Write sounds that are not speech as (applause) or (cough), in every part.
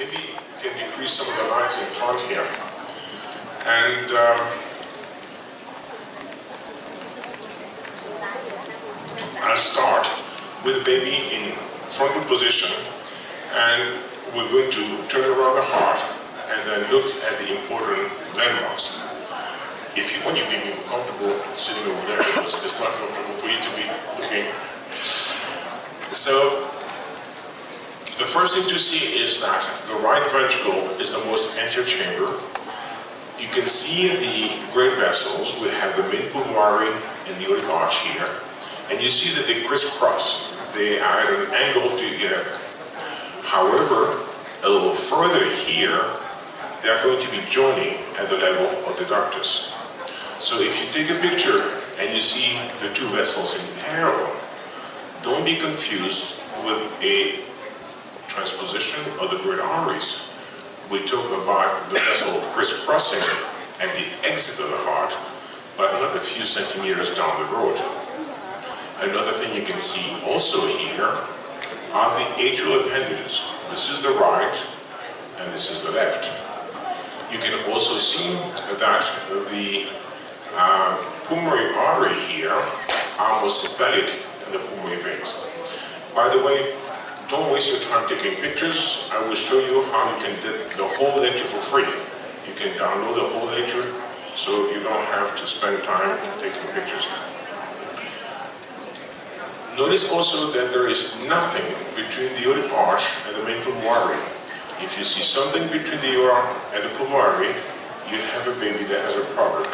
maybe you can decrease some of the lines in front here. And um, I'll start with the baby in frontal position and we're going to turn around the heart and then look at the important landmarks. If you want your baby comfortable sitting over there, it's not comfortable for you to be looking. So the first thing to see is that the right ventricle is the most anterior chamber. You can see the great vessels. We have the main pulmonary and the aortic arch here. And you see that they crisscross. They are at an angle together. However, a little further here, they are going to be joining at the level of the ductus. So if you take a picture and you see the two vessels in parallel, don't be confused with a transposition of the great arteries. We talk about the vessel crisscrossing at the exit of the heart, but not a few centimeters down the road. Another thing you can see also here are the atrial appendages. This is the right and this is the left. You can also see that the uh, pulmonary artery here are most sympathetic in the pulmonary veins. By the way, don't waste your time taking pictures. I will show you how you can get the whole lecture for free. You can download the whole lecture so you don't have to spend time taking pictures. Notice also that there is nothing between the aortic arch and the main pulmonary. If you see something between the aorta and the pulmonary, you have a baby that has a problem.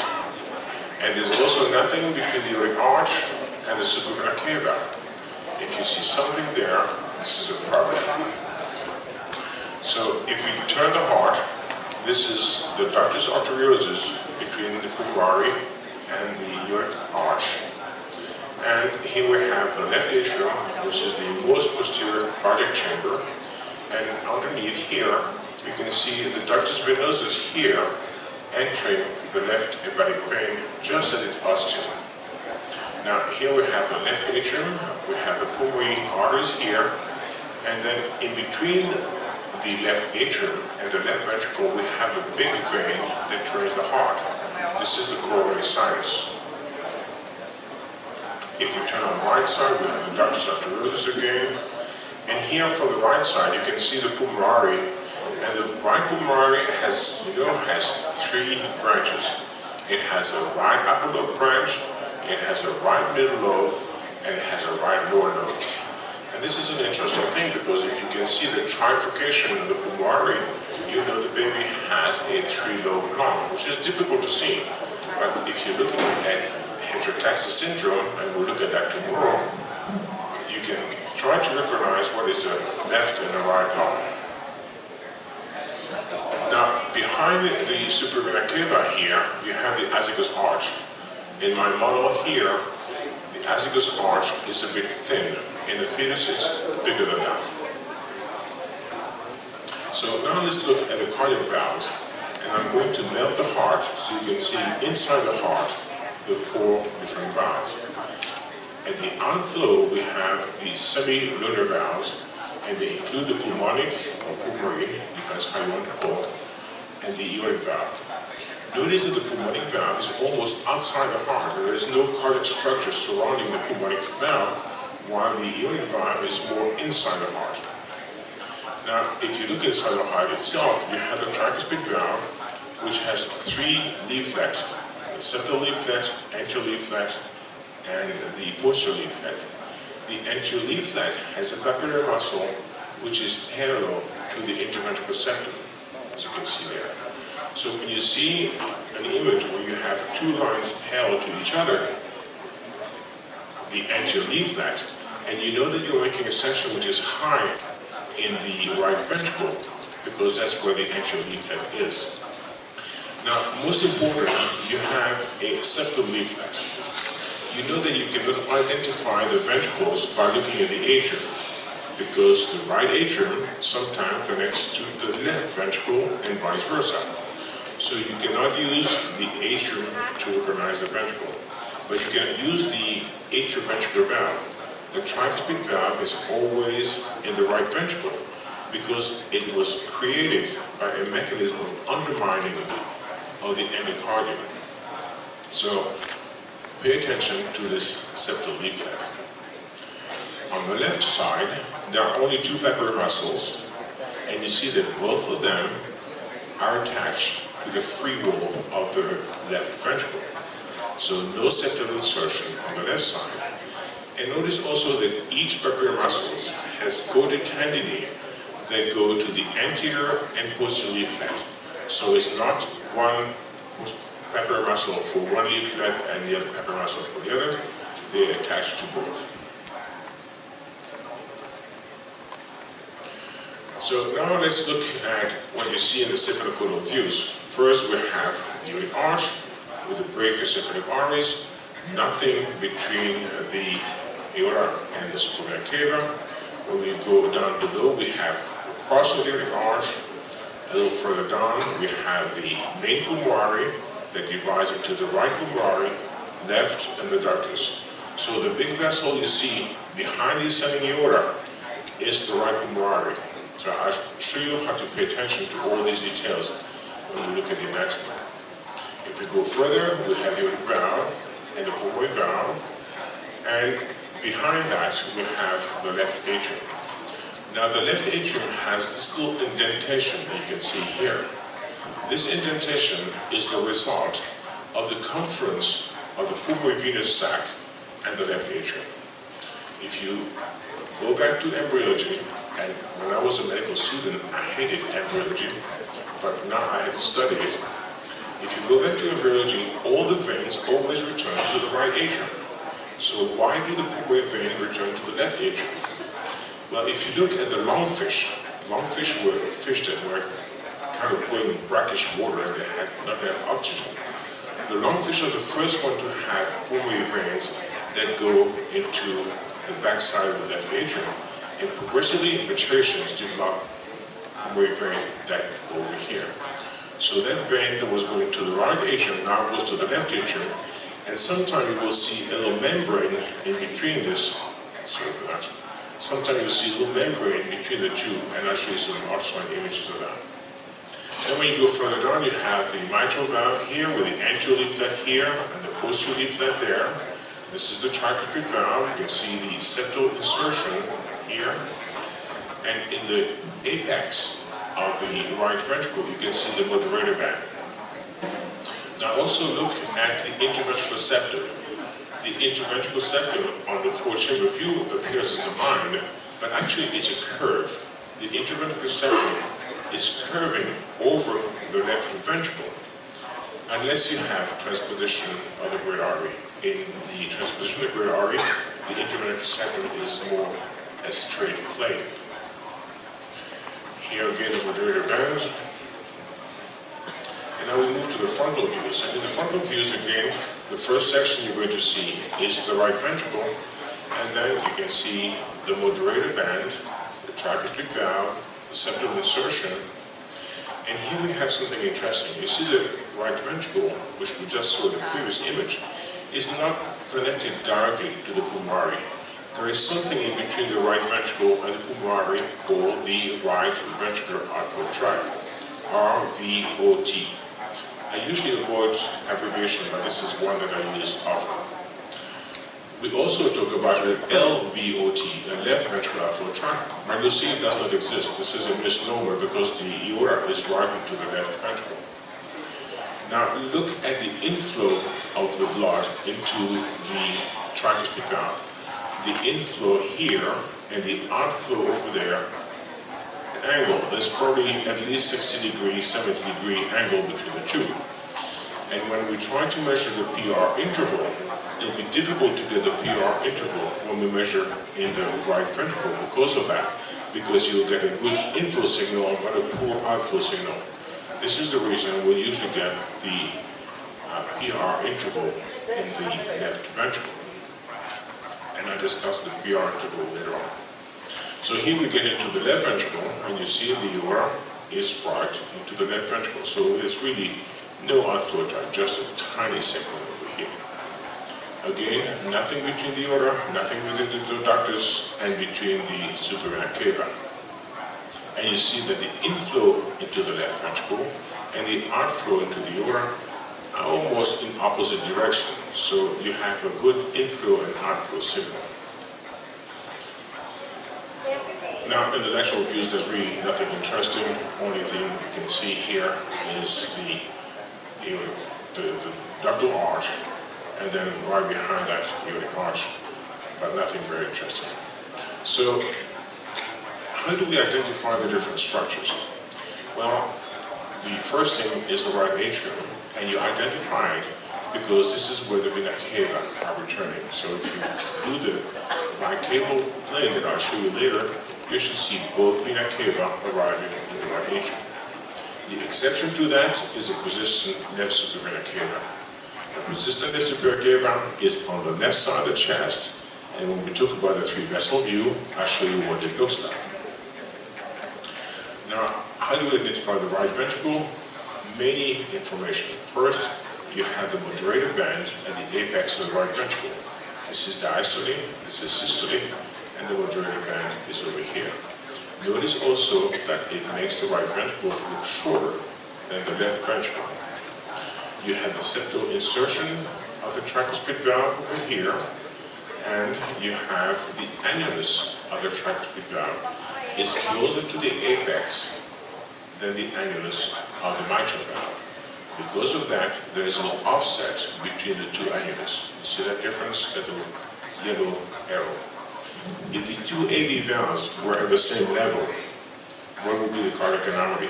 And there's also nothing between the aortic arch and the cava. If you see something there, this is a. So if we turn the heart, this is the ductus arteriosus between the pulmonary and the aortic arch. And here we have the left atrium, which is the most posterior cardiac chamber. And underneath here, you can see the ductus venosus here entering the left hepatic vein just at its posterior. Now here we have the left atrium, we have the pulmonary arteries here, and then in between the left atrium and the left ventricle, we have a big vein that drains the heart. This is the coronary sinus. If we turn on the right side, we have the ductus arteriosus again. And here from the right side, you can see the pulmonary. And the right pulmonary has, you know, has three branches. It has a right upper lobe branch, it has a right middle lobe and it has a right lower lobe. And this is an interesting thing because if you can see the trifurcation of the pulmonary, you know the baby has a three-lobe lung, which is difficult to see. But if you're looking at heterotaxis syndrome, and we'll look at that tomorrow, you can try to recognize what is the left and the right lung. Now, behind the superior vena cava here, you have the azygos arch. In my model here, the azygos arch is a bit thin. In the fetus, it's bigger than that. So now let's look at the cardiac valves. And I'm going to melt the heart so you can see inside the heart the four different valves. At the outflow, we have the semi-lunar valves, and they include the pulmonic or pulmonary, how you want to call it, and the aortic valve. Notice that the pulmonic valve is almost outside the heart. There is no cardiac structure surrounding the pulmonic valve, while the valve is more inside the heart. Now, if you look inside the heart itself, you have the tricuspid valve, which has three leaflets, the septal leaflet, anterior leaflet, and the posterior leaflet. The anterior leaflet has a papillary muscle, which is parallel to the interventricular septum, as you can see there. So when you see an image where you have two lines parallel to each other, the anterior leaflet, and you know that you're making a section which is high in the right ventricle, because that's where the anterior leaflet is. Now, most importantly, you have a septal leaflet. You know that you cannot identify the ventricles by looking at the atrium because the right atrium sometimes connects to the left ventricle and vice versa. So you cannot use the atrium to recognize the ventricle, but you can use the atrioventricular valve. The tricuspid valve is always in the right ventricle because it was created by a mechanism of undermining of the endocardium. So pay attention to this septal leaflet. On the left side, there are only two papillary muscles, and you see that both of them are attached to the free wall of the left ventricle. So no septal insertion on the left side. And notice also that each papillary muscle has chordae tendineae that go to the anterior and posterior leaflet. So it's not one papillary muscle for one leaflet and the other papillary muscle for the other. They attach to both. So now let's look at what you see in the cephalocaudal views. First we have the iliac arch with the brachiocephalic arteries, nothing between the aorta and the superior cava. When we go down below, we have the crossiliac arch. A little further down, we have the main pulmonary that divides into the right pulmonary, left, and the ductus. So the big vessel you see behind the ascending aorta is the right pulmonary. So I'll show you how to pay attention to all these details when we look at the anatomy. If we go further, we have the valve and the pulmonary valve, and behind that we have the left atrium. Now the left atrium has this little indentation that you can see here. This indentation is the result of the confluence of the pulmonary venous sac and the left atrium. If you go back to embryology, and when I was a medical student, I hated embryology, but now I have to study it. If you go back to embryology, all the veins always return to the right atrium. So why do the pulmonary vein return to the left atrium? Well, if you look at the lungfish, lungfish were fish that were kind of going in brackish water and they had not enough oxygen. The lungfish are the first one to have pulmonary veins that go into the backside of the left atrium. And progressively, mutations develop pulmonary vein that go over here. So that vein that was going to the right atrium now goes to the left atrium and sometimes you will see a little membrane in between this, sorry for that. Sometimes you'll see a little membrane between the two, and I'll show you some ultrasound images of that. And when you go further down, you have the mitral valve here with the anterior leaflet here and the posterior leaflet there. This is the tricuspid valve. You can see the septal insertion here. And in the apex of the right ventricle, you can see the moderator band. Now also look at the interventricular septum. The interventricular septum on the four-chamber view appears as a mind, but actually it's a curve. The interventricular septum is curving over the left ventricle, unless you have transposition of the great artery. In the transposition of the great artery, the interventricular septum is more a straight plane. Here again, the moderator band, and now we move to the frontal views. And in the frontal views, again, the first section you're going to see is the right ventricle, and then you can see the moderator band, the tricuspid valve, the septal insertion, and here we have something interesting. You see the right ventricle, which we just saw in the previous image, is not connected directly to the pulmonary. There is something in between the right ventricle and the pulmonary called the right ventricular outflow tract, RVOT. I usually avoid abbreviation, but this is one that I use often. We also talk about an LVOT, a left ventricular outflow tract. But you'll see it does not exist. This is a misnomer because the aorta is right into the left ventricle. Now look at the inflow of the blood into the tricuspid valve. The inflow here and the outflow over there angle. There's probably at least 60 degree, 70 degree angle between the two. And when we try to measure the PR interval, it'll be difficult to get the PR interval when we measure in the right ventricle because of that, because you'll get a good inflow signal but a poor outflow signal. This is the reason we usually get the uh, PR interval in the left ventricle. And I discuss the PR interval later on. So here we get into the left ventricle, and you see the aorta is right into the left ventricle. So it's really no outflow just a tiny segment over here. Again, nothing between the aorta, nothing within the ductus, and between the superior vena cava. and you see that the inflow into the left ventricle and the outflow into the aorta are almost in opposite direction. So you have a good inflow and outflow signal. Now, in the lateral views, there's really nothing interesting. Only thing you can see here is the, you know, the, the ductal arch, and then right behind that, aortic arch, but nothing very interesting. So, how do we identify the different structures? Well, the first thing is the right atrium, and you identify it because this is where the vena cava are returning. So if you do the bicaval plane that I'll show you later, you should see both vena cava arriving in the right atrium. The exception to that is the persistent left superior vena cava. The persistent left superior cava is on the left side of the chest, and when we talk about the three vessel view, I'll show you what it looks like. Now, how do we identify the right ventricle? Many information. First, you have the moderator band at the apex of the right ventricle. This is diastole, this is systole, and the moderator band is over here. Notice also that it makes the right ventricle look shorter than the left ventricle. You have the septal insertion of the tricuspid valve over here, and you have the annulus of the tricuspid valve is closer to the apex than the annulus of the mitral valve. Because of that, there is an offset between the two annulus. You see that difference? at the yellow arrow. If the two AV valves were at the same level, what would be the cardiac anomaly?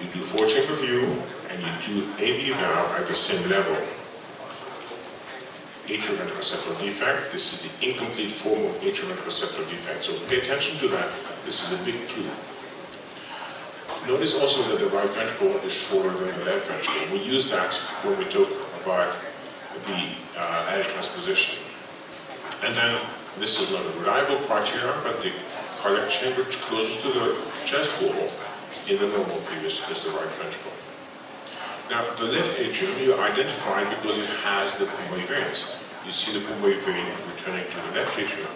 You do four-chamber view, and you do AV valve at the same level atrioventricular septal defect. This is the incomplete form of atrioventricular septal defect. So pay attention to that. This is a big clue. Notice also that the right ventricle is shorter than the left ventricle. We use that when we talk about the uh, transposition. And then this is not a reliable criteria, but the cardiac chamber closest to the chest wall in the normal previous is the right ventricle. Now, the left atrium you identify because it has the pulmonary veins. You see the pulmonary vein returning to the left atrium.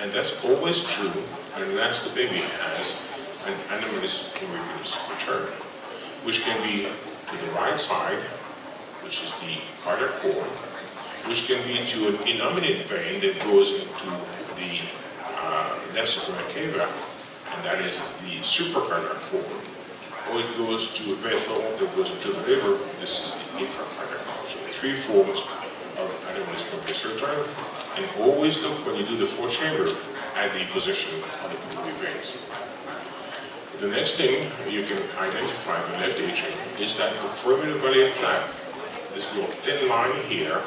And that's always true unless the baby has an anomalous pulmonary return, which can be to the right side, which is the cardiac form, which can be to an innominate vein that goes into the uh, left superior cava, and that is the supracardiac form, or it goes to a vessel that goes into the liver. This is the infracardiac form. So three forms of pulmonary return. And always look when you do the four chamber at the position of the pulmonary veins. The next thing you can identify the left atrium is that the foraminal flap, this little thin line here,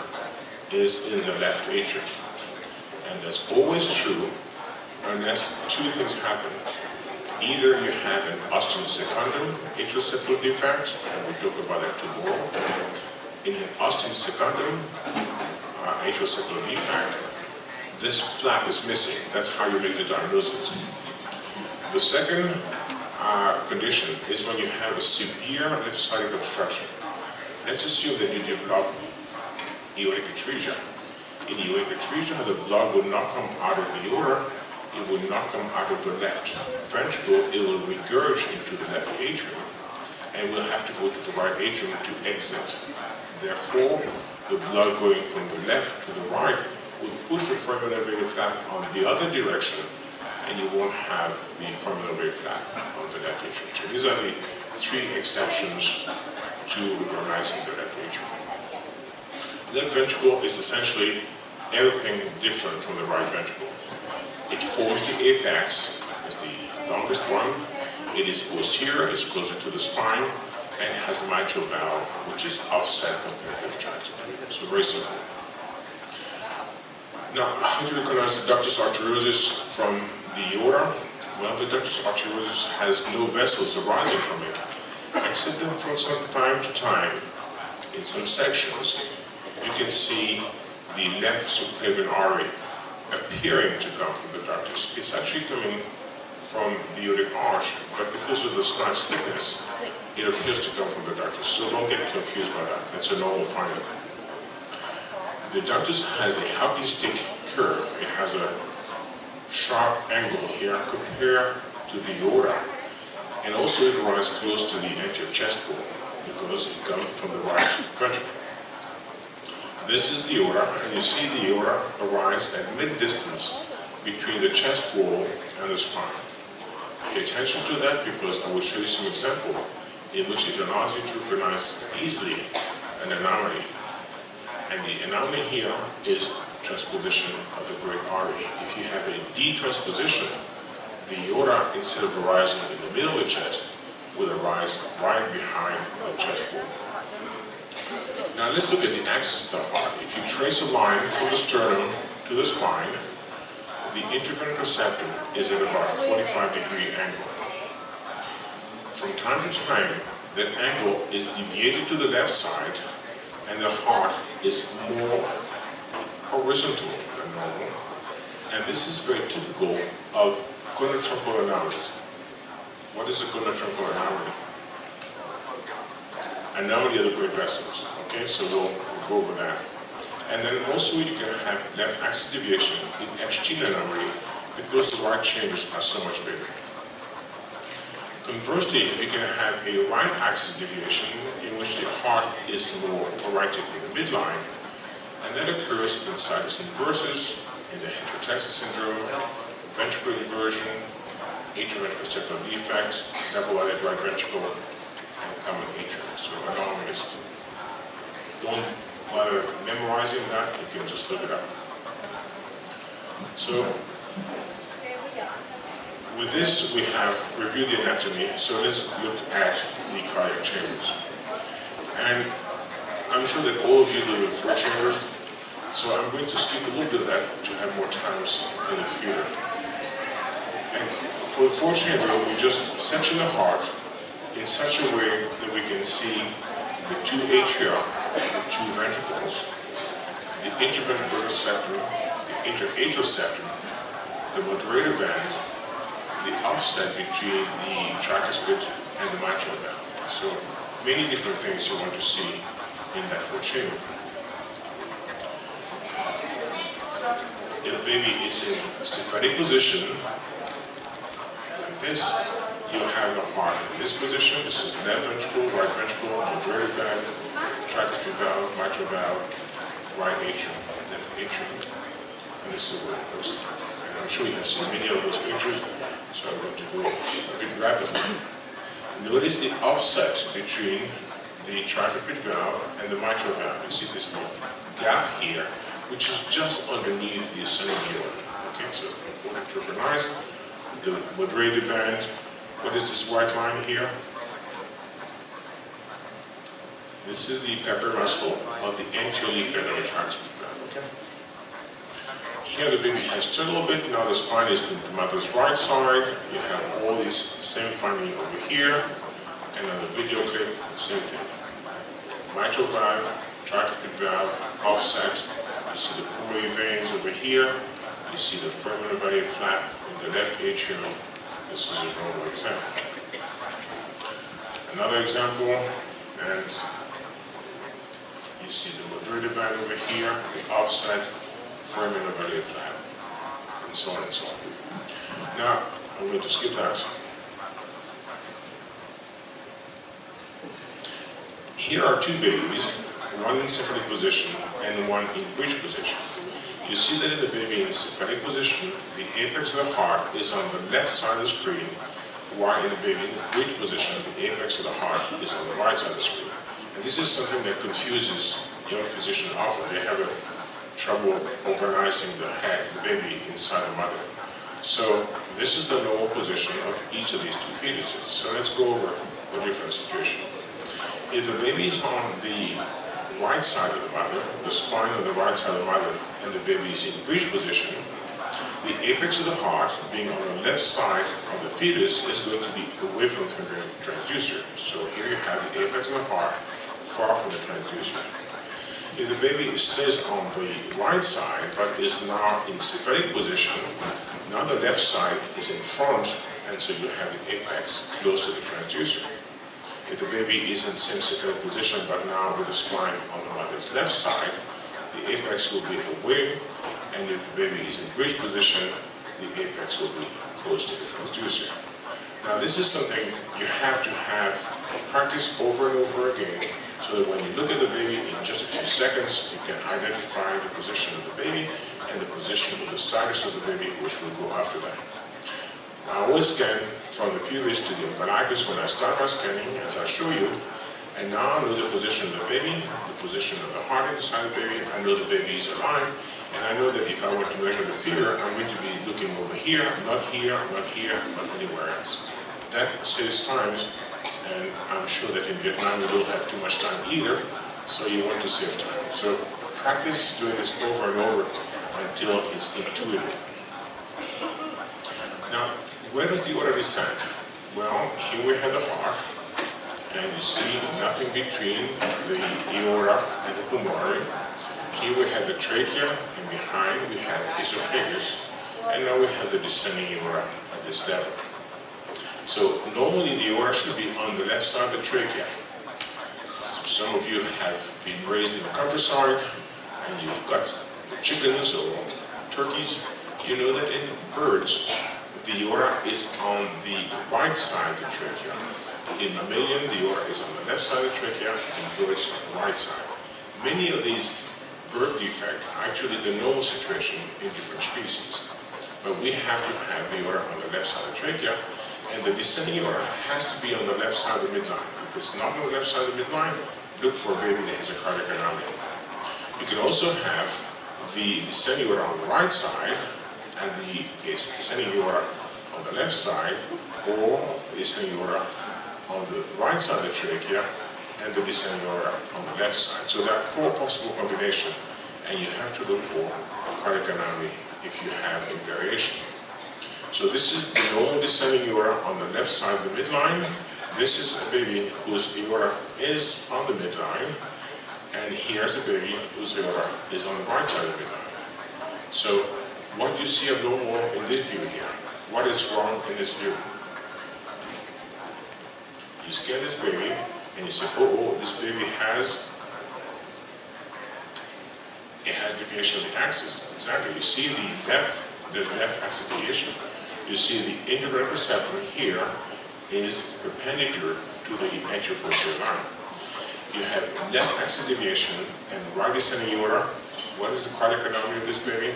is in the left atrium. And that's always true unless two things happen. Either you have an ostium secundum atrial septal defect, and we'll talk about that tomorrow. In an ostium secundum uh, atrial septal defect, this flap is missing. That's how you make the diagnosis. The second uh, condition is when you have a severe left-sided obstruction. Let's assume that you develop aortic atresia. In aortic atresia, the blood will not come out of the aorta, it will not come out of the left ventricle, it will regurgitate into the left atrium, and will have to go to the right atrium to exit. Therefore, the blood going from the left to the right will push the foraminal flap on the other direction, and you won't have the foraminal flap on the left atrium. So these are the three exceptions to recognizing the left atrium. Left ventricle is essentially everything different from the right ventricle. It forms the apex, is the longest one. It is posterior, it's closer to the spine, and it has the mitral valve, which is offset compared to the tricuspid. So very simple. Now, how do you recognize the ductus arteriosus from the aorta? Well, the ductus arteriosus has no vessels arising from it, except them from some time to time, in some sections, you can see the left subclavian artery appearing to come from the ductus. It's actually coming from the aortic arch, but because of the slice thickness, it appears to come from the ductus. So don't get confused by that. That's a normal finding. The ductus has a hockey stick curve. It has a sharp angle here compared to the aorta. And also it rises close to the anterior chest wall because it comes from the right ventricle. This is the aorta, and you see the aorta arise at mid-distance between the chest wall and the spine. Pay attention to that because I will show you some example in which it allows you to recognize easily an anomaly. And the anomaly here is transposition of the great artery. If you have a D-transposition, the aorta, instead of arising in the middle of the chest, will arise right behind the chest wall. Now let's look at the axis of the heart. If you trace a line from the sternum to the spine, the interventricular septum is at about a 45 degree angle. From time to time, that angle is deviated to the left side and the heart is more horizontal than normal. And this is very typical of conotruncal anomalies. What is a conotruncal anomaly? Anomaly of the great vessels. Okay, so we'll, we'll go over that. And then also you're going to have left axis deviation in Ebstein anomaly because the right chambers are so much bigger. Conversely, you're going to have a right axis deviation in which the heart is more oriented in the midline, and that occurs in situs inversus, in the heterotaxis syndrome, ventricular inversion, atrioventricular septal defect, double-outlet right ventricle, and common atrium. So anomalies. Don't bother memorizing that, you can just look it up. So with this, we have reviewed the anatomy, so let's look at the cardiac chambers. And I'm sure that all of you know the four chambers, so I'm going to skip a little bit of that to have more times in the future. And for the fourth chamber, we just section the heart in such a way that we can see the two atria, the two ventricles, the interventricular septum, the interatrial septum, the moderator band, the offset between the tricuspid and the mitral valve. So many different things you want to see in that. If the baby is in sympathetic position, like this, you have the heart in this position. This is left ventricle, right ventricle, moderator valve, tricuspid valve, mitral valve, right atrium, left atrium. And this is where it. And I'm sure you have seen many of those pictures. So I'm going to go a bit rapidly. Notice the offset between the tricuspid valve and the mitral valve. You see this gap here, which is just underneath the ascending aorta. Okay, so important to recognize the moderator band. What is this white line here? This is the pepper muscle of the anterior the tricuspid. Okay. Here the baby has turned a little bit, now the spine is in the mother's right side. You have all these same finding over here, and on the video clip, the same thing. Mitral valve, tricuspid valve, offset. You see the pulmonary veins over here. You see the foramen ovale flap in the left atrium. This is a normal example. Another example, and you see the moderator band over here, the offset, foramen ovale flap, and so on and so on. Now, I'm going to skip that. Here are two babies, one in sympathetic position and one in bridge position. You see that in the baby in the sympathetic position, the apex of the heart is on the left side of the screen, while in the baby in the bridge position, the apex of the heart is on the right side of the screen. And this is something that confuses young physicians often. They have a trouble organizing the head, the baby inside the mother. So this is the normal position of each of these two fetuses. So let's go over the different situation. If the baby is on the right side of the mother, the spine on the right side of the mother, and the baby is in bridge position, the apex of the heart, being on the left side of the fetus, is going to be away from the transducer. So here you have the apex of the heart far from the transducer. If the baby stays on the right side, but is now in sympathetic position, now the left side is in front, and so you have the apex close to the transducer. If the baby is in same sympathetic position, but now with the spine on the left side, the apex will be away, and if the baby is in bridge position, the apex will be close to the transducer. Now this is something you have to have practice over and over again so that when you look at the baby in just a few seconds, you can identify the position of the baby and the position of the situs of the baby, which will go after that. I always scan from the pubis to the umbilicus when I start my scanning, as I show you, and now I know the position of the baby, the position of the heart inside the baby, I know the baby is alive, and I know that if I were to measure the fever, I'm going to be looking over here, not here, not here, not anywhere else. That saves time, and I'm sure that in Vietnam we don't have too much time either, so you want to save time. So practice doing this over and over until it's intuitive. Now, where does the order descend? Well, here we have the heart, and you see nothing between the aorta and the pulmonary. Here we have the trachea, and behind we have the esophagus, and now we have the descending aorta at this level. So normally the aorta should be on the left side of the trachea. Some of you have been raised in the countryside, and you've got chickens or turkeys. You know that in birds, the aorta is on the right side of the trachea. In mammalian, the aorta is on the left side of the trachea, and birds on the right side. Many of these birth defects are actually the normal situation in different species. But we have to have the aorta on the left side of the trachea, and the descending aorta has to be on the left side of the midline. If it's not on the left side of the midline, look for a baby that has a cardiac anomaly. You can also have the descending aorta on the right side, and the descending aorta on the left side, or the descending aorta on the right side of the trachea, and the descending aorta on the left side. So there are four possible combinations, and you have to look for a cardiac anomaly if you have a variation. So this is the normal descending aorta on the left side of the midline. This is a baby whose aorta is on the midline, and here's a baby whose aorta is on the right side of the midline. So what do you see abnormal in this view here? What is wrong in this view? You scan this baby and you say, oh, oh, this baby has it has deviation of the axis. Exactly. You see the left, the left axis deviation. You see the integrated receptor here is perpendicular to the anterior line. You have left axis deviation and right descending aorta. What is the cardiac anomaly of this baby?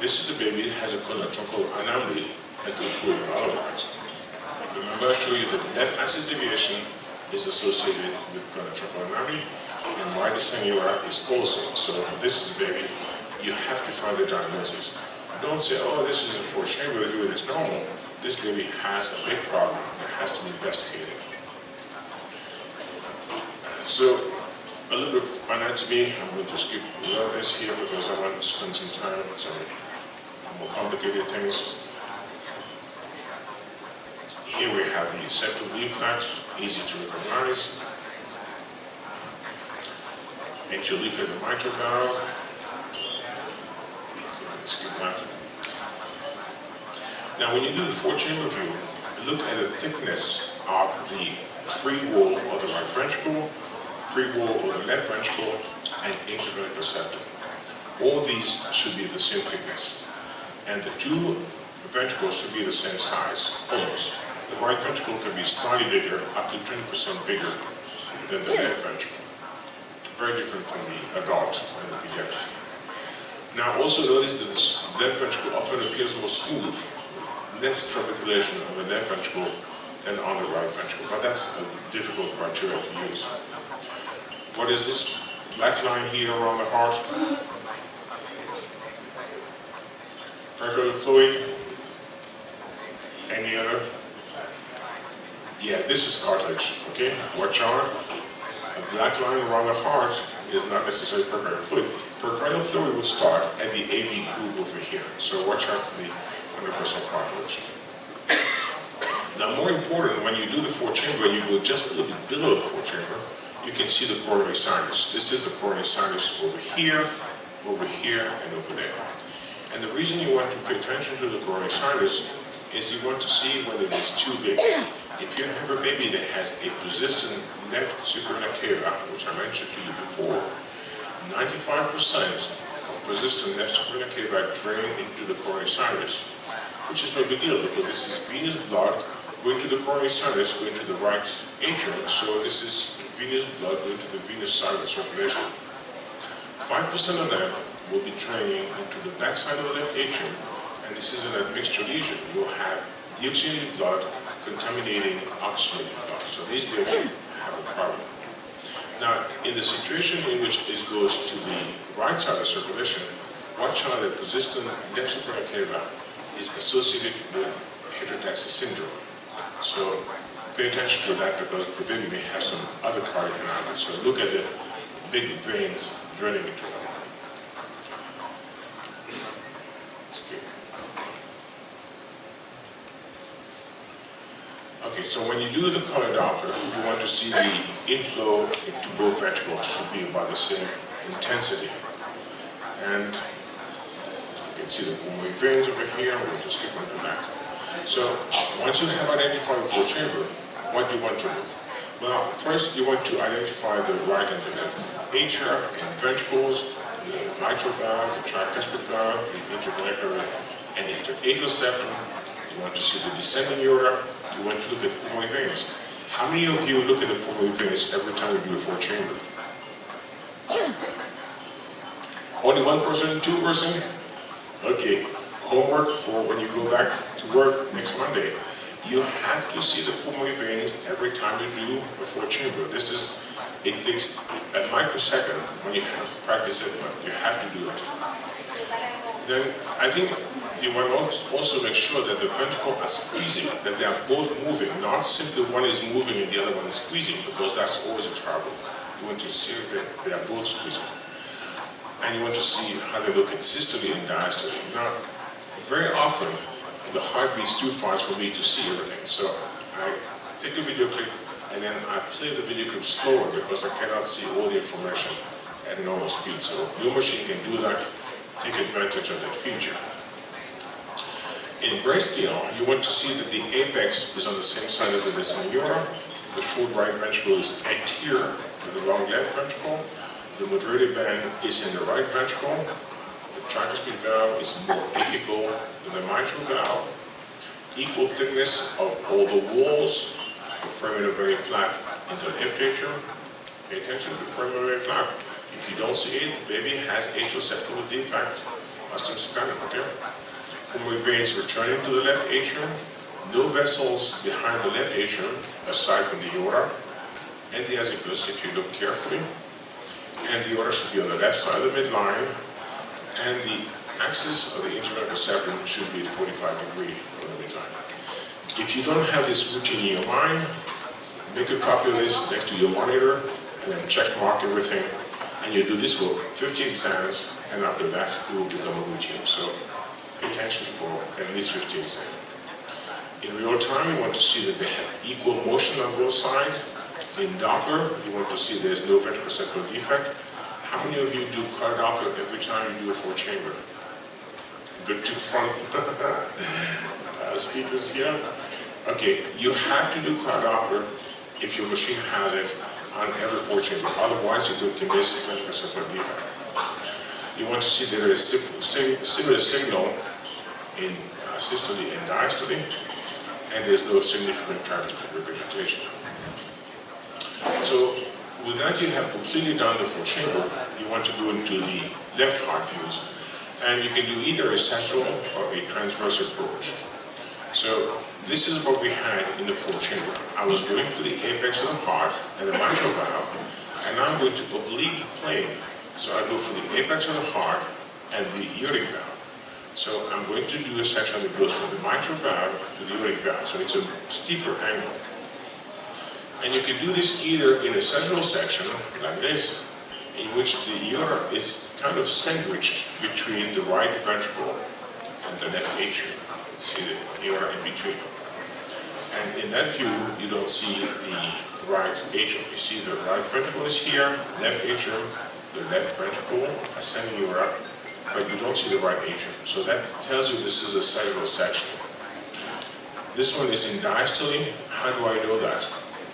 This is a baby that has a congenital anomaly until proven otherwise. Remember I showed you that the left axis deviation is associated with congenital anomaly and descending aorta is also. So this is baby, you have to find the diagnosis. Don't say, oh, this is a four chamber, do it's normal. This baby has a big problem that has to be investigated. So a little bit of anatomy, I'm going to skip this here because I want to spend some time on some more complicated things. Here we have the septal leaflet, easy to recognize. Atrial leaflet and mitral valve. Skip that. Now when you do the four-chamber view, look at the thickness of the free wall of the right ventricle, free wall of the left ventricle, and intraventricular septum. All these should be the same thickness and the two ventricles should be the same size, almost. The right ventricle can be slightly bigger, up to 20% bigger than the left ventricle. Very different from the adult and the pediatric. Now also notice that the left ventricle often appears more smooth, less trabeculation on the left ventricle than on the right ventricle, but that's a difficult criteria to use. What is this black line here around the heart? Peripheral fluid? Any other? Yeah, this is cartilage, okay? Watch out. A black line around the heart is not necessarily pericardial fluid. Pericardial fluid will start at the AV groove over here. So watch out for the 100% cartilage. Now more important, when you do the four chamber, you go just a little bit below the four chamber, you can see the coronary sinus. This is the coronary sinus over here, over here, and over there. And the reason you want to pay attention to the coronary sinus is you want to see whether it is too big. If you have a baby that has a persistent left suprarenal cava, which I mentioned to you before, 95% of persistent left suprarenal cava drain into the coronary sinus. which is no big deal because this is venous blood going to the coronary sinus, going to the right atrium. So this is venous blood going to the venous sinus circulation. 5% of them will be draining into the backside of the left atrium, and this is an admixture lesion. You'll have deoxygenated blood contaminating blood. So these babies have a problem. Now, in the situation in which this goes to the right side of circulation, out that persistent left superior is associated with heterotaxis syndrome. So pay attention to that because the baby may have some other cardiac anomalies. So look at the big veins draining into them. Okay, so when you do the color Doppler, you want to see the inflow into both ventricles should be about the same intensity. And you can see the pulmonary veins over here, we'll just skip on to that. So once you have identified the flow chamber, what do you want to do? Well, first you want to identify the right and the left atria and ventricles, the mitral valve, the tricuspid valve, the interventricular and interatrial septum. You want to see the descending aorta, you want to look at pulmonary veins. How many of you look at the pulmonary veins every time you do a four chamber? Only one person, two person? Okay, homework for when you go back to work next Monday. You have to see the pulmonary veins every time you do a four chamber. This is, it takes a microsecond when you have practice it, but you have to do it. Then I think you want to also make sure that the ventricle are squeezing, that they are both moving, not simply one is moving and the other one is squeezing, because that's always a trouble. You want to see that they are both squeezing. And you want to see how they look in systole and diastole. Now, very often, the heart beats too fast for me to see everything. So I take a video clip and then I play the video clip slower because I cannot see all the information at normal speed. So your machine can do that, take advantage of that feature. In grayscale, you want to see that the apex is on the same side as the descending aorta. The short right ventricle is anterior to the long left ventricle. The moderator band is in the right ventricle. The tricuspid valve is more apical than the mitral valve. Equal thickness of all the walls. The foramen very flat into the atrium. Pay attention to the foramen very flat. If you don't see it, the baby has atrial septal defect. Osteosclerosis, okay? Pulmonary veins returning to the left atrium, no vessels behind the left atrium, aside from the aorta, and the azygos, if you look carefully. And the aorta should be on the left side of the midline, and the axis of the interventricular septum should be at 45 degree from the midline. If you don't have this routine in your mind, make a copy of this next to your monitor, and then check mark everything, and you do this for 50 exams, and after that, it will become a routine. So attention for at least 15 seconds. In real time, you want to see that they have equal motion on both sides. In Doppler, you want to see there's no ventricular septal defect. How many of you do color Doppler every time you do a four chamber? The two front uh, speakers here. Okay, you have to do color Doppler if your machine has it on every four chamber. Otherwise, you do condense ventricular septal defect you want to see there is similar signal in uh, systole and diastole, and there's no significant tricuspid regurgitation. So with that you have completely done the full chamber. You want to go into the left heart views, and you can do either a central or a transverse approach. So this is what we had in the full chamber. I was going for the apex of the heart and the mitral valve, and now I'm going to oblique the plane so I go from the apex of the heart and the aortic valve. So I'm going to do a section that goes from the mitral valve to the aortic valve. So it's a steeper angle. And you can do this either in a central section, like this, in which the aorta is kind of sandwiched between the right ventricle and the left atrium. See the aorta in between. And in that view, you don't see the right atrium. You see the right ventricle is here, left atrium, the left ventricle ascending up, but you don't see the right atrium. So that tells you this is a sagittal section. This one is in diastole. How do I know that?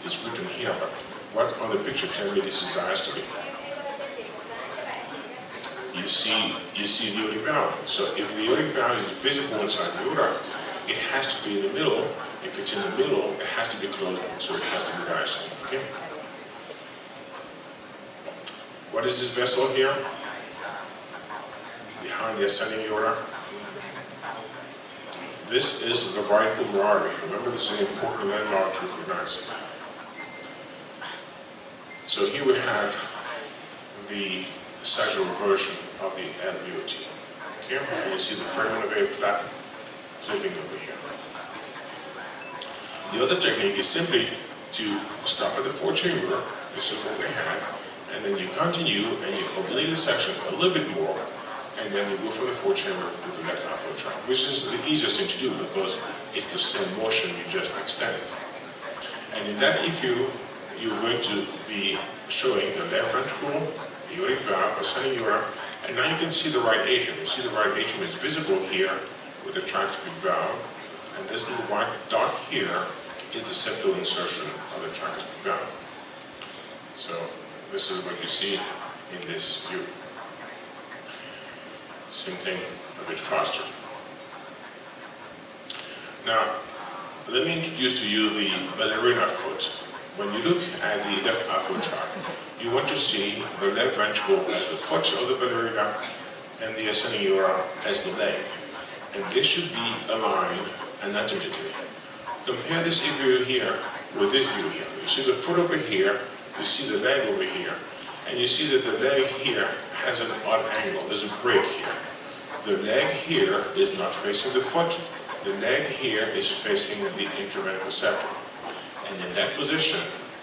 It's written here, but what on the picture tell me this is diastole? You see, you see the aortic valve. So if the aortic valve is visible inside the aorta, it has to be in the middle. If it's in the middle, it has to be closed, so it has to be diastole. Okay? What is this vessel here? Behind the ascending aorta? This is the right artery. Remember, this is an important landmark to recognize. So here we have the sagittal version of the. Okay, and you see the foramen very flat flipping over here. The other technique is simply to stop at the fourth chamber, this is what they had, and then you continue and you oblique the section a little bit more, and then you go from the fourth chamber to the left outflow tract, which is the easiest thing to do because it's the same motion, you just extend it. And in that EQ, you're going to be showing the left ventricle, the aortic valve, ascending aorta, and now you can see the right atrium. You see the right atrium is visible here with the tricuspid valve, and this little white dot here is the septal insertion of the tricuspid valve. So this is what you see in this view. Same thing, a bit faster. Now, let me introduce to you the ballerina foot. When you look at the left outflow tract, you want to see the left ventricle as the foot of the ballerina and the ascending aorta as the leg. And this should be aligned anatomically. Compare this view here with this view here. You see the foot over here, you see the leg over here, and you see that the leg here has an odd angle. There's a break here. The leg here is not facing the foot. The leg here is facing the interventricular septum. And in that position,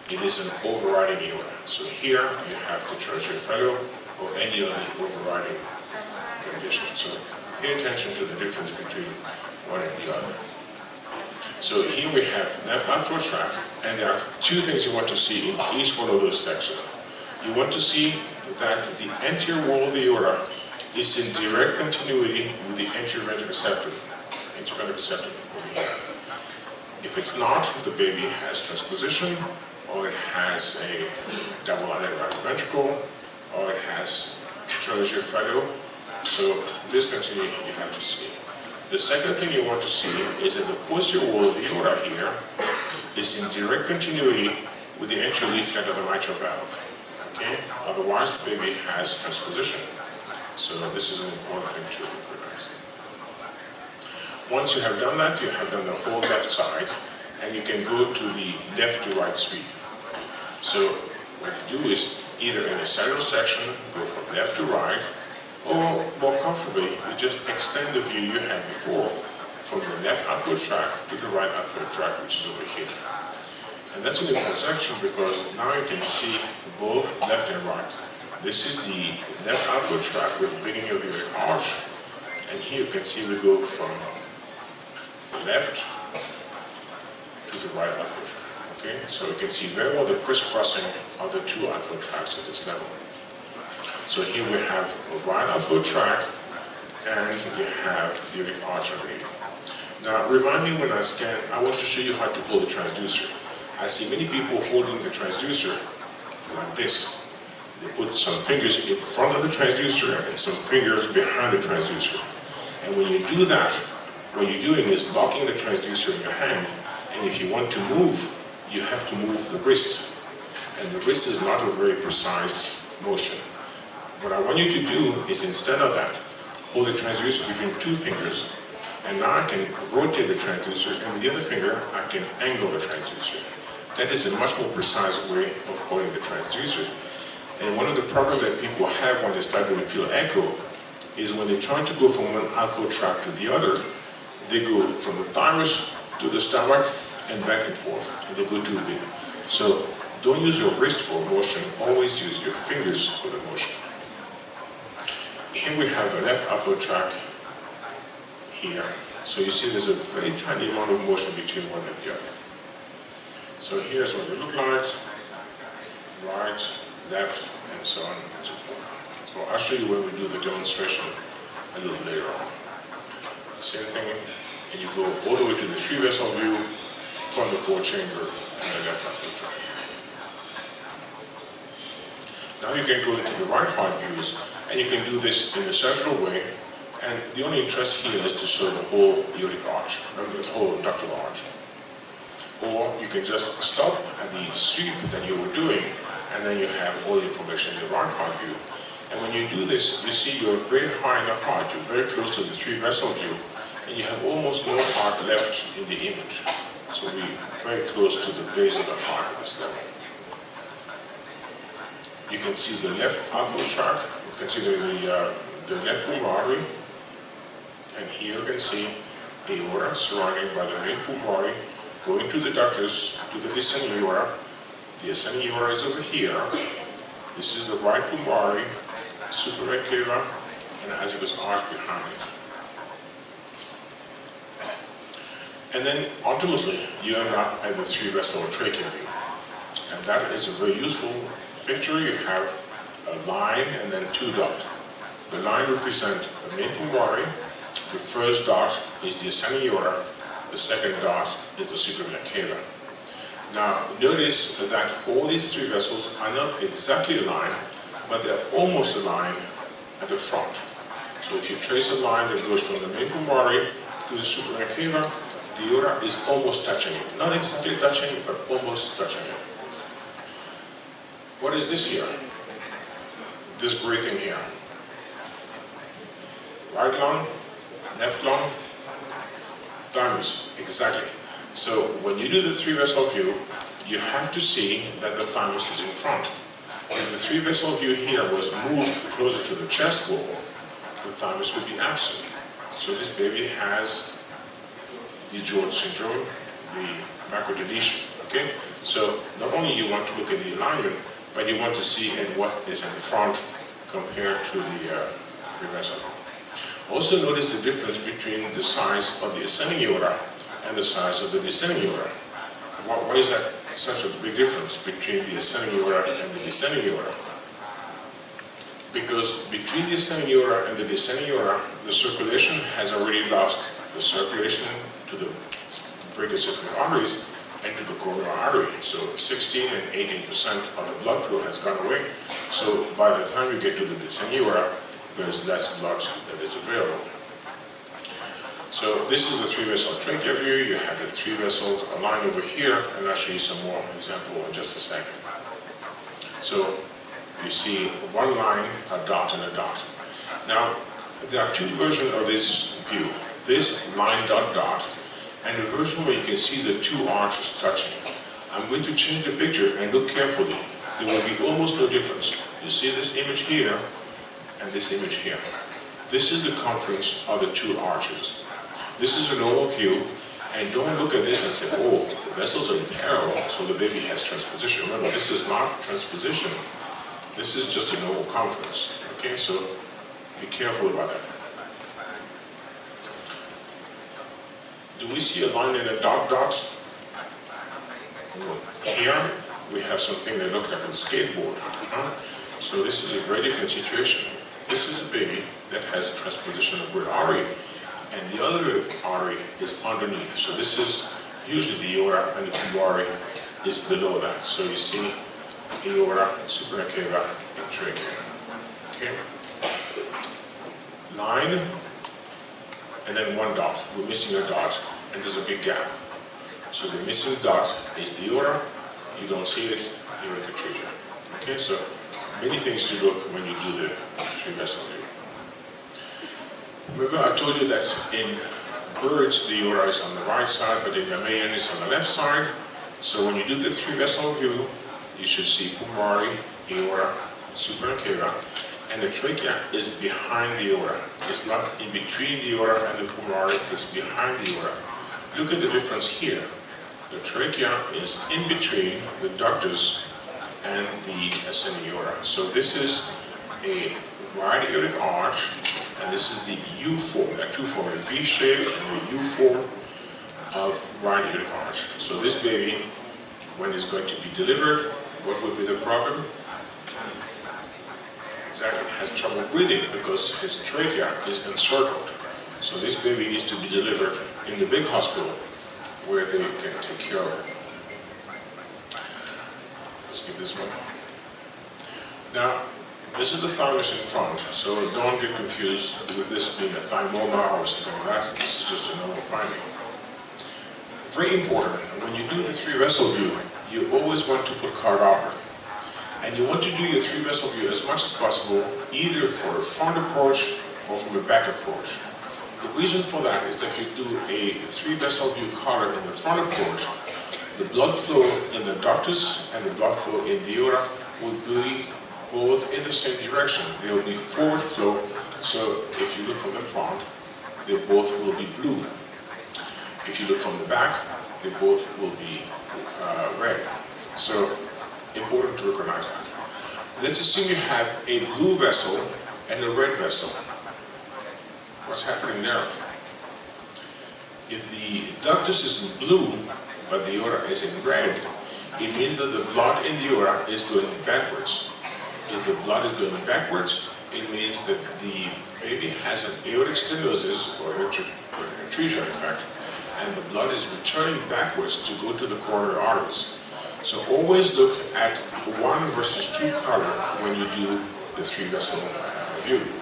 it is an overriding aorta. So here you have the tetralogy of Fallot or any other overriding condition. So pay attention to the difference between one and the other. So here we have left outflow tract, and there are two things you want to see in each one of those sections. You want to see that the anterior wall of the aorta is in direct continuity with the interventricular septum, septum. If it's not, the baby has transposition, or it has a double-outlet right ventricle, or it has tetralogy of Fallot. So this continuity you have to see. The second thing you want to see is that the posterior wall of the aorta here is in direct continuity with the anterior leaflet of the mitral valve. Okay? Otherwise, the baby has transposition. So this is an important thing to recognize. Once you have done that, you have done the whole left side, and you can go to the left to right sweep. So what you do is either in a sagittal section, go from left to right, or more comfortably, you just extend the view you had before from the left outflow tract to the right outflow tract, which is over here. And that's an important section because now you can see both left and right. This is the left outflow tract with the beginning of the arch, and here you can see we go from the left to the right outflow tract. Okay, so you can see very well the crisscrossing of the two outflow tracts at this level. So here we have a right outflow tract and you have the arch underneath. Now, remind me when I scan, I want to show you how to pull the transducer. I see many people holding the transducer like this. They put some fingers in front of the transducer and some fingers behind the transducer. And when you do that, what you're doing is locking the transducer in your hand, and if you want to move, you have to move the wrist. And the wrist is not a very precise motion. What I want you to do is instead of that, hold the transducer between two fingers, and now I can rotate the transducer, and with the other finger, I can angle the transducer. That is a much more precise way of holding the transducer. And one of the problems that people have when they start doing fetal echo is when they try to go from one echo track to the other, they go from the thymus to the stomach and back and forth, and they go too big. So don't use your wrist for motion, always use your fingers for the motion. Here we have the left outflow tract here. So you see there's a very tiny amount of motion between one and the other. So here's what it look like, right, left, and so on and so forth. So I'll show you when we do the demonstration a little later on. Same thing, and you go all the way to the three vessel view from the four chamber and the left tract. Now you can go into the right heart views, and you can do this in a central way, And the only interest here is to show the whole aortic arch, the whole ductal arch. Or you can just stop at the sweep that you were doing, and then you have all the information in the right heart view. And when you do this, you see you're very high in the heart, you're very close to the three vessel view, and you have almost no heart left in the image. So we're very close to the base of the heart at this level. You can see the left outflow tract, consider the, uh, the left pulmonary artery, and here you can see the aorta surrounded by the main pulmonary, going to the ductus, to the descending aorta. The ascending aorta is over here. This is the right pulmonary, superior cava, and has this arch behind it. And then ultimately, you end up at the three vessel trachea view. And that is a very useful picture. You have a line and then two dots. The line represents the main pulmonary, the first dot is the ascending aorta, the second dot is the superior vena cava. Now, notice that all these three vessels are not exactly aligned, but they're almost aligned at the front. So if you trace a line that goes from the main pulmonary to the superior vena cava, the aorta is almost touching it. Not exactly touching it, but almost touching it. What is this here? This breathing here. Right lung, left lung, thymus, exactly. So when you do the three vessel view, you have to see that the thymus is in front. If the three vessel view here was moved closer to the chest wall, the thymus would be absent. So this baby has the DiGeorge syndrome, the microdeletion. Okay, so not only you want to look at the alignment, but you want to see at what is in front compared to the uh, three vessel. Also notice the difference between the size of the ascending aorta and the size of the descending aorta. Why is that such a big difference between the ascending aorta and the descending aorta? Because between the ascending aorta and the descending aorta, the circulation has already lost the circulation to the brachiocephalic arteries and to the coronary artery. So 16 and 18% of the blood flow has gone away. So by the time you get to the descending aorta, there's less blood that is available. So this is the three vessel trachea view. You have the three vessels aligned over here, and I'll show you some more example in just a second. So you see one line, a dot, and a dot. Now, there are two versions of this view. This line dot dot, and the version where you can see the two arches touching. I'm going to change the picture and look carefully. There will be almost no difference. You see this image here, and this image here. This is the confluence of the two arches. This is a normal view, and don't look at this and say, oh, the vessels are parallel, so the baby has transposition. Remember, this is not transposition. This is just a normal confluence. Okay, so be careful about that. Do we see a line in the dot dots? Here, we have something that looks like a skateboard. Huh? So this is a very different situation. This is a baby that has transposition of great artery, and the other artery is underneath. So this is usually the aorta, and the pulmonary is below that. So you see aorta, superior vena cava, and trachea. Okay? Line, and then one dot. We're missing a dot, and there's a big gap. So the missing dot is the aorta. You don't see it, aortic atresia. Okay, so many things to look when you do the three vessel view. Remember I told you that in birds the aorta is on the right side, but in mammalian it's on the left side. So when you do the three vessel view, you should see pulmonary, aorta, superior vena cava, and the trachea is behind the aorta. It's not in between the aorta and the pulmonary, it's behind the aorta. Look at the difference here. The trachea is in between the ductus and the ascending. So this is a right aortic arch, and this is the U form, that two form, a V shape and the U form of right aortic arch. So this baby, when it's going to be delivered, what would be the problem? Exactly, has trouble breathing because his trachea is encircled. So this baby needs to be delivered in the big hospital where they can take care of it. Let's get this one. Now, This is the thymus in front, so don't get confused with this being a thymoma or something like that. This is just a normal finding. Very important, when you do the three vessel view, you always want to put card. And you want to do your three vessel view as much as possible, either for a front approach or from a back approach. The reason for that is that if you do a three vessel view color in the front approach, the blood flow in the ductus and the blood flow in the aorta would be both in the same direction. They will be forward flow, so if you look from the front, they both will be blue. If you look from the back, they both will be uh, red. So, important to recognize that. Let's assume you have a blue vessel and a red vessel. What's happening there? If the ductus is in blue, but the aorta is in red, it means that the blood in the aorta is going backwards. If the blood is going backwards, it means that the baby has an aortic stenosis, or atresia in fact, and the blood is returning backwards to go to the coronary arteries. So always look at one versus two color when you do the three vessel view.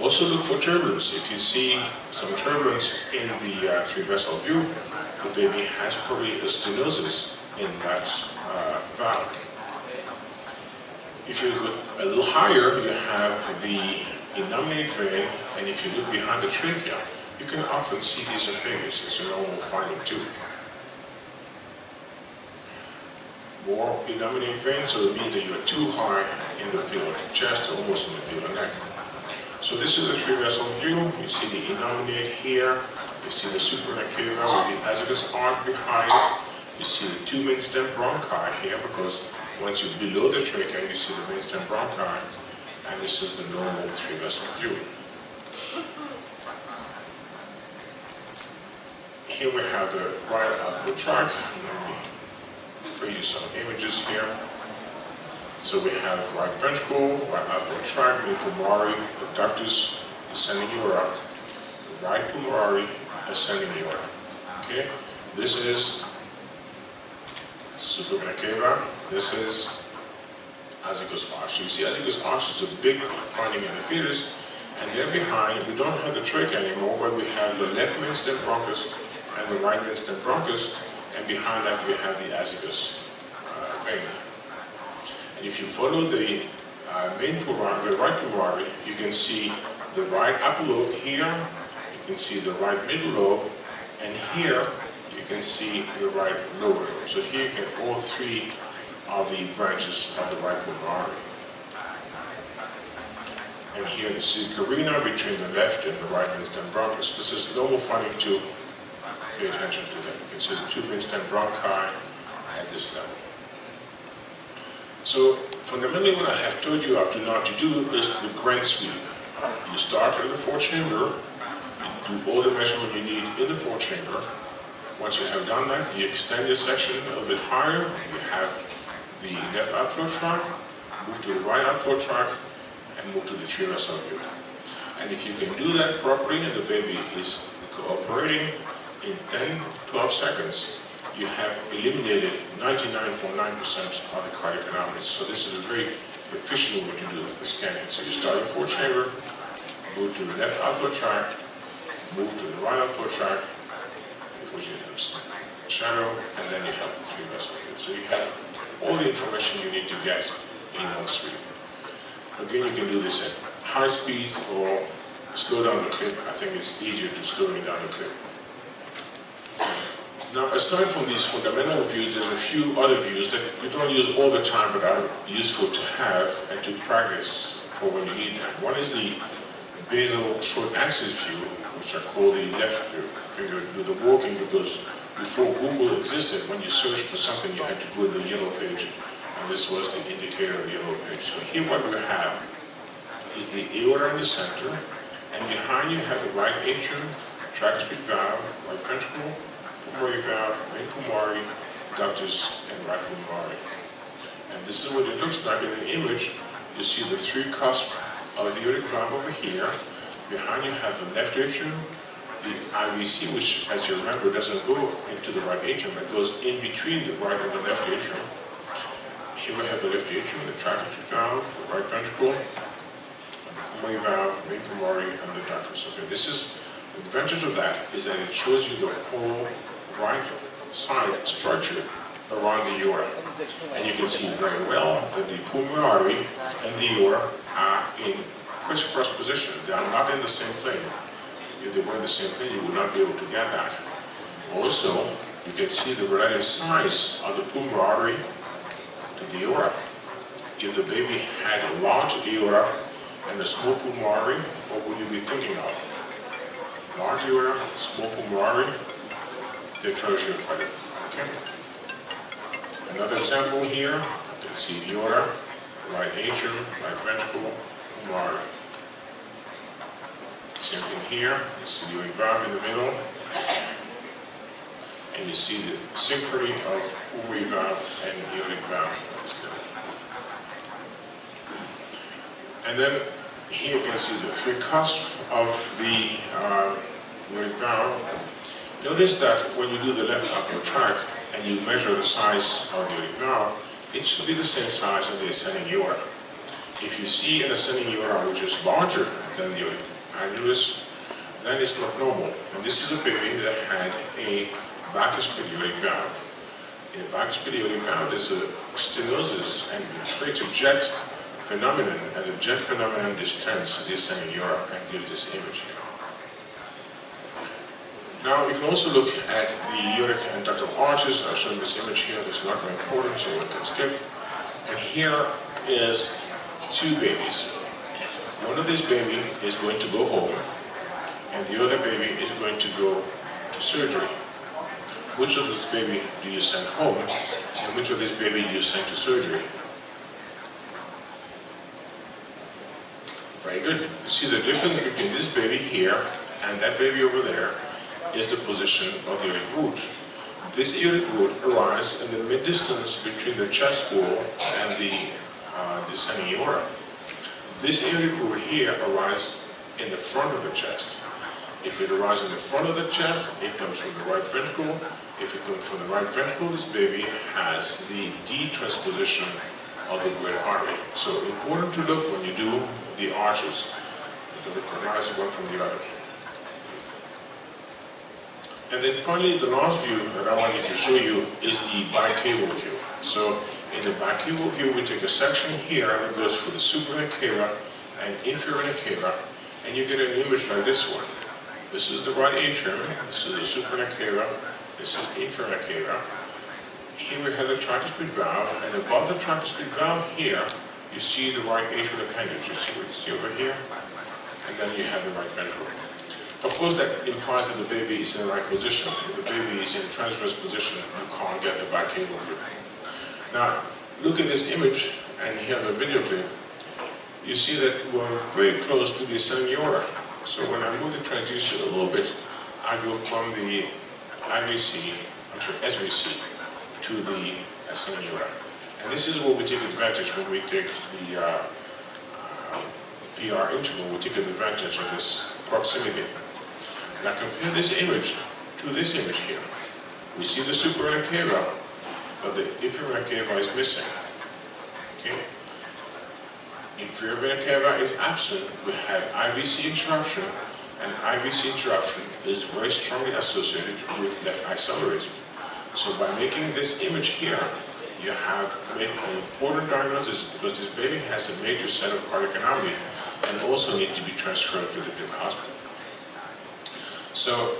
Also look for turbulence. If you see some turbulence in the uh, three vessel view, the baby has probably a stenosis in that uh, valve. If you go a little higher, you have the innominate vein, and if you look behind the trachea, you can often see these fingers. It's a normal finding too. More innominate vein, so it means that you are too high in the field of chest, almost in the field of neck. So this is a three vessel view. You see the innominate here, you see the superior vena cava with the azygos arch behind. You see the two main stem bronchi here because once you're below the trachea, you see the mainstem bronchi, and this is the normal three-vessel view. Here we have the right outflow tract. Let me show you some images here. So we have right ventricle, right outflow tract, mid pulmonary, the ductus, ascending aorta, the right pulmonary, ascending aorta. Okay, this is superior vena cava. This is azygos arch. You see azygos arch is a big finding in the fetus, and there behind, we don't have the trachea anymore, but we have the left mainstem bronchus and the right mainstem bronchus, and behind that we have the azygos uh. If you follow the uh, main pulmonary, the right pulmonary, you can see the right upper lobe here, you can see the right middle lobe, and here you can see the right lower lobe. So here you get all three of the branches of the right pulmonary. And here this is carina between the left and the right mainstem bronchus. This is normal finding to pay attention to that. You can see the two mainstem bronchi at this level. So fundamentally what I have told you up to now to do is the grand sweep. You start in the fourth chamber, you do all the measurement you need in the fourth chamber. Once you have done that, you extend your section a little bit higher. You have the left outflow tract, move to the right outflow tract, and move to the three vessel view. And if you can do that properly and the baby is cooperating in 10, 12 seconds, you have eliminated 99.9% of the cardiac anomalies. So this is a very efficient way to do the scanning. So you start in four chamber, move to the left outflow tract, move to the right outflow tract, have a shadow, and then you have the three view. So you have all the information you need to get in one sweep. Again, you can do this at high speed or slow down the clip. I think it's easier to slow down the clip. Now, aside from these fundamental views, there's a few other views that you don't use all the time but are useful to have and to practice for when you need them. One is the basal short axis view, which I call the left finger do the walking because before Google existed, when you searched for something, you had to go to the yellow page, and this was the indicator of the yellow page. So here what we have is the aorta in the center, and behind you have the right atrium, tricuspid valve, right ventricle, pulmonary valve, main pulmonary, ductus, and pulmonary. And this is what it looks like in the image. You see the three cusps of the aortic valve over here. Behind you have the left atrium, the IVC, which, as you remember, doesn't go into the right atrium, it goes in between the right and the left atrium. here we have the left atrium, the tracheotomy valve, the right ventricle, the pulmonary valve, main pulmonary, and the ductus. Okay, this is, the advantage of that is that it shows you the whole right side structure around the aorta. And you can see very well that the pulmonary artery and the aorta are in crisscross position. They are not in the same plane. If they were in the same plane, you would not be able to get that. Also, you can see the relative size of the pulmonary artery to the aorta. If the baby had a large aorta and a small pulmonary artery, what would you be thinking of? Large aorta, small pulmonary the. Okay? Another example here, you can see the aorta, right atrium, right ventricle, pulmonary. Same thing here, you see the valve in the middle, and you see the synchrony of pulmonary valve and aortic valve. And then here you can see the three cusps of the uh, aortic valve. Notice that when you do the left upper track and you measure the size of the aortic valve, it should be the same size as the ascending aorta. If you see an ascending aorta which is larger than the annulus, then it's not normal. And this is a baby that had a aortic valve. In a aortic valve, there's a stenosis and a jet phenomenon, and the jet phenomenon distends the ascending aorta and gives this image. Now you can also look at the aortic and ductal arches. I've shown this image here, it's not very important, so we can skip. And here is two babies. One of these baby is going to go home, and the other baby is going to go to surgery. Which of this baby do you send home, and which of this baby do you send to surgery? Very good. See the difference between this baby here and that baby over there is the position of the aortic root. This aortic root arises in the mid-distance between the chest wall and the uh, descending aorta. This aortic root here arises in the front of the chest. If it arises in the front of the chest, it comes from the right ventricle. If it comes from the right ventricle, this baby has the D-transposition of the great artery. So important to look when you do the arches to recognize one from the other. And then finally, the last view that I wanted to show you is the bicaval view. So in the bicaval view, we take a section here that goes for the cava and inferior cava, and you get an image like this one. This is the right atrium, this is the cava, this is inferior cava. Here we have the tricuspid valve, and above the tricuspid valve here, you see the right atrial appendage. You see what you see over here? And then you have the right ventricle. Of course, that implies that the baby is in the right position. If the baby is in transverse position, you can't get the bicaval view. Now, look at this image and here the video clip. You see that we're very close to the ascending aorta. So when I move the transducer a little bit, I go from the IVC, sorry, SVC, to the ascending aorta. And this is what we take advantage when we take the uh, uh, PR interval, we take advantage of this proximity. Now compare this image to this image here. We see the superior cava, but the inferior cava is missing. Okay? Inferior vena is absent. We have IVC interruption, and IVC interruption is very strongly associated with left isomerism. So by making this image here, you have made an important diagnosis because this baby has a major set of cardiac anomaly and also need to be transferred to the big hospital. So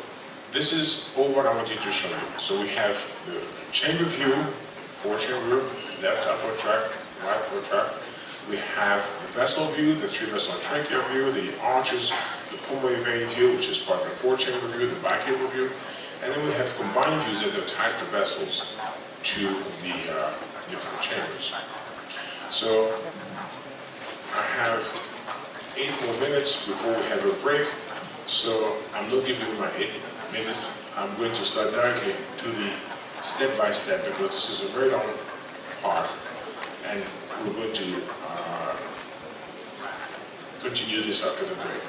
this is all what I wanted to show you. So we have the chamber view, four chamber, left upper track, right upper track. We have the vessel view, the three vessel trachea view, the arches, the pulmonary vein view, which is part of the four chamber view, the bicaval view, and then we have combined views that attach the vessels to the uh, different chambers. So I have eight more minutes before we have a break. So I'm not giving my eight minutes. I'm going to start directly to the step-by-step because this is a very long part and we're going to uh, continue this after the break.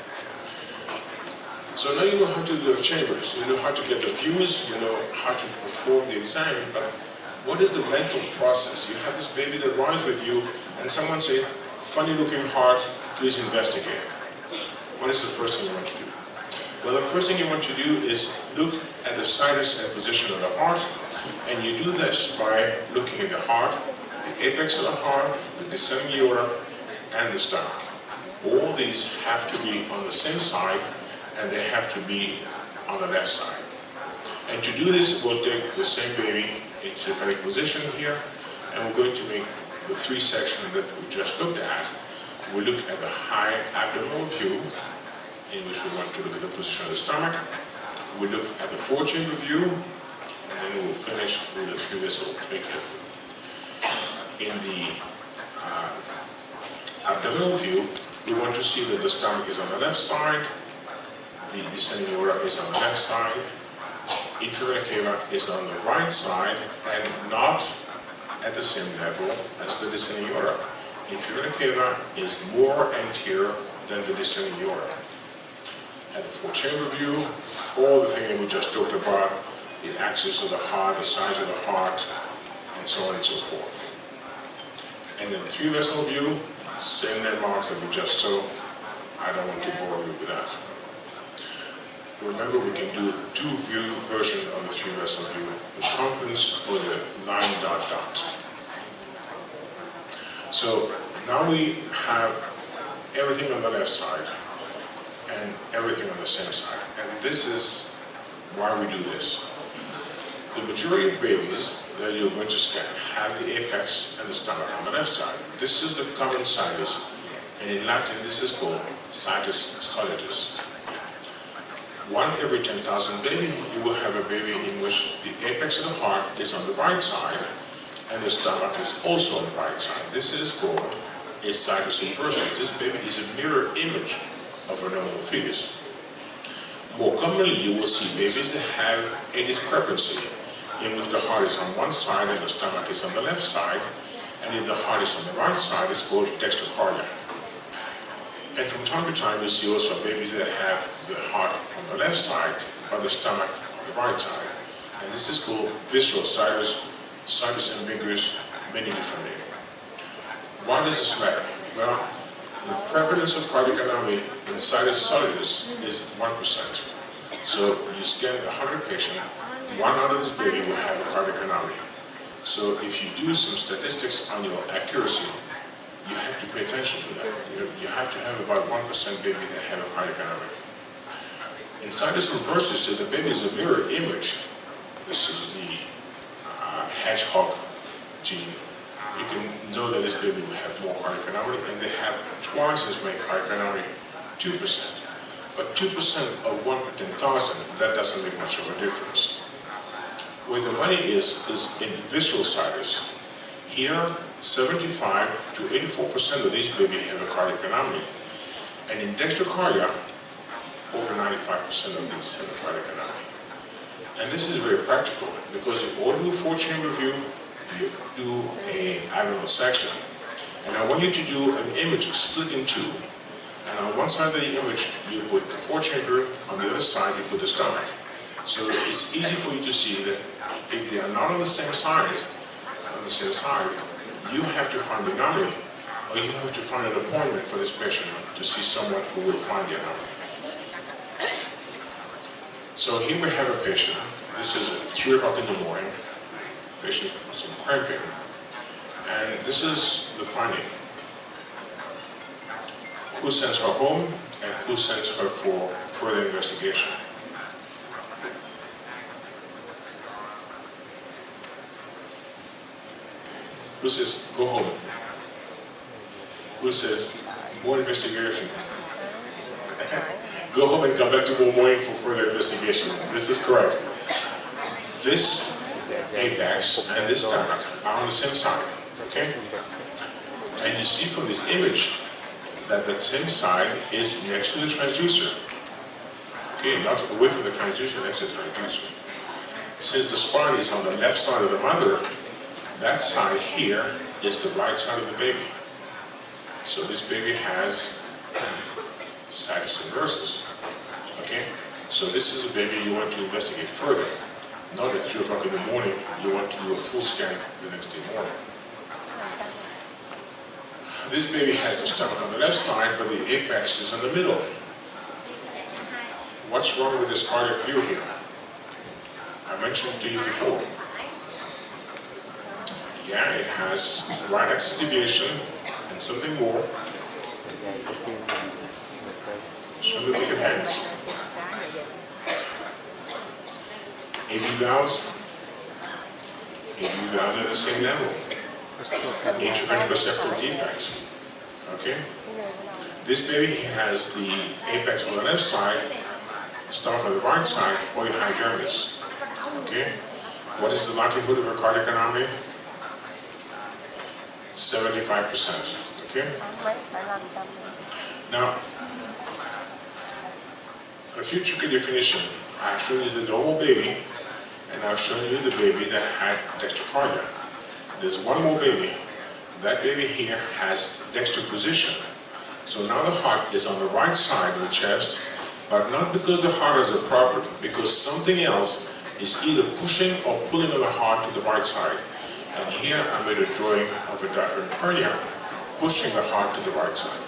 So now you know how to do the chambers, you know how to get the views, you know how to perform the exam, but what is the mental process? You have this baby that runs with you, and someone say, funny looking heart, please investigate. What is the first thing you want to do? Well, the first thing you want to do is look at the situs and position of the heart, and you do this by looking at the heart, the apex of the heart, the descending aorta, and the stomach. All these have to be on the same side, and they have to be on the left side. And to do this, we'll take the same baby in symphatic position here, and we're going to make the three sections that we just looked at. We look at the high abdominal view, in which we want to look at the position of the stomach. We look at the four-chamber view, and then we'll finish with the three-vessel twinkle. In the uh, abdominal view, we want to see that the stomach is on the left side, the descending aorta is on the left side, inferior cava is on the right side and not at the same level as the descending aorta. Inferior cava is more anterior than the descending aorta. The four-chamber view, all the things that we just talked about, the axis of the heart, the size of the heart, and so on and so forth. And in the three-vessel view, same landmarks that we just saw. I don't want to bore you with that. Remember, we can do a two view version of the three vessel view, the confluence or the nine dot dot. So now we have everything on the left side and everything on the same side. And this is why we do this. The majority of babies that you're going to scan have the apex and the stomach on the left side. This is the common situs, and in Latin this is called situs solitus one every 10,000 baby, you will have a baby in which the apex of the heart is on the right side and the stomach is also on the right side. This is called a situs inversus. This baby is a mirror image of normal fetus. More commonly, you will see babies that have a discrepancy in which the heart is on one side and the stomach is on the left side, and if the heart is on the right side, it's called dextrocardia. And from time to time, you see also babies that have the heart on the left side, but the stomach on the right side. And this is called visceral situs, situs ambiguous, many different names. Why does this matter? Well, the prevalence of cardiac anomaly in situs solitus is 1%. So you scan 100 patients, one out of this baby will have a cardiac anomaly. So if you do some statistics on your accuracy, you have to pay attention to that. You, have to have about 1% baby that have a cardiac anomaly. In situs inversus, the baby is a mirror image. This is the uh, hedgehog gene. You can know that this baby will have more cardiac and they have twice as many cardiac anomaly, 2%. But 2% of 1 per 10,000, that doesn't make much of a difference. Where the money is, is in visceral situs. Here, 75 to 84% of these babies have a cardiac anomaly. And in dextrocardia, over 95% of these have a cardiac anomaly. And this is very practical because if you do a four-chamber view, you do a abdominal section. And I want you to do an image split in two. And on one side of the image, you put the four-chamber, on the other side, you put the stomach. So it's easy for you to see that if they are not on the same side, on the same side, you have to find the anomaly, or you have to find an appointment for this patient to see someone who will find the anomaly. So here we have a patient. This is 3 o'clock in the morning. Patient with some cramping. And this is the finding. Who sends her home and who sends her for further investigation. Who says, go home? Who says, more investigation? (laughs) go home and come back tomorrow morning for further investigation. This is correct. This apex and this stomach are on the same side, okay? And you see from this image that that same side is next to the transducer. Okay, not away from the transducer, next to the transducer. Since the spine is on the left side of the mother, that side here is the right side of the baby. So this baby has inversus. Okay? So this is a baby you want to investigate further. Not at 3 o'clock in the morning, you want to do a full scan the next day morning. This baby has the stomach on the left side, but the apex is in the middle. What's wrong with this cardiac view here? I mentioned to you before. Yeah, it has right axis deviation and something more. Show me with your hands. AV valves, AV valves at the same level. Atrial receptor defects. Okay? This baby has the apex on the left side, stomach on the right side, polyhydramnios. Okay? What is the likelihood of a cardiac anomaly? 75%. Okay? Now, a future definition. I've shown you the normal baby, and I've shown you the baby that had dextrocardia. There's one more baby. That baby here has dextroposition. So now the heart is on the right side of the chest, but not because the heart has a problem, because something else is either pushing or pulling on the heart to the right side. And here I made a drawing of a diaphragm pushing the heart to the right side.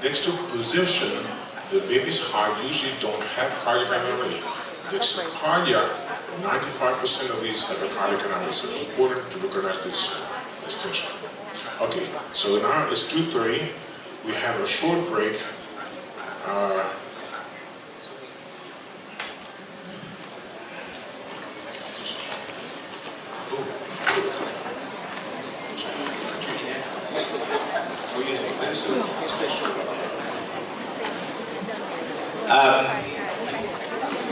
Dextro position, the baby's heart usually don't have cardiac anomaly. Dextrocardia, 95% of these have a cardiac anomaly, so it's important to recognize this distinction. Okay, so now it's 2.30. We have a short break. Uh, (laughs) We're using this Um,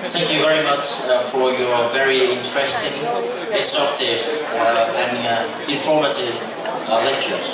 thank you very much uh, for your very interesting, instructive, uh, and uh, informative uh, lectures.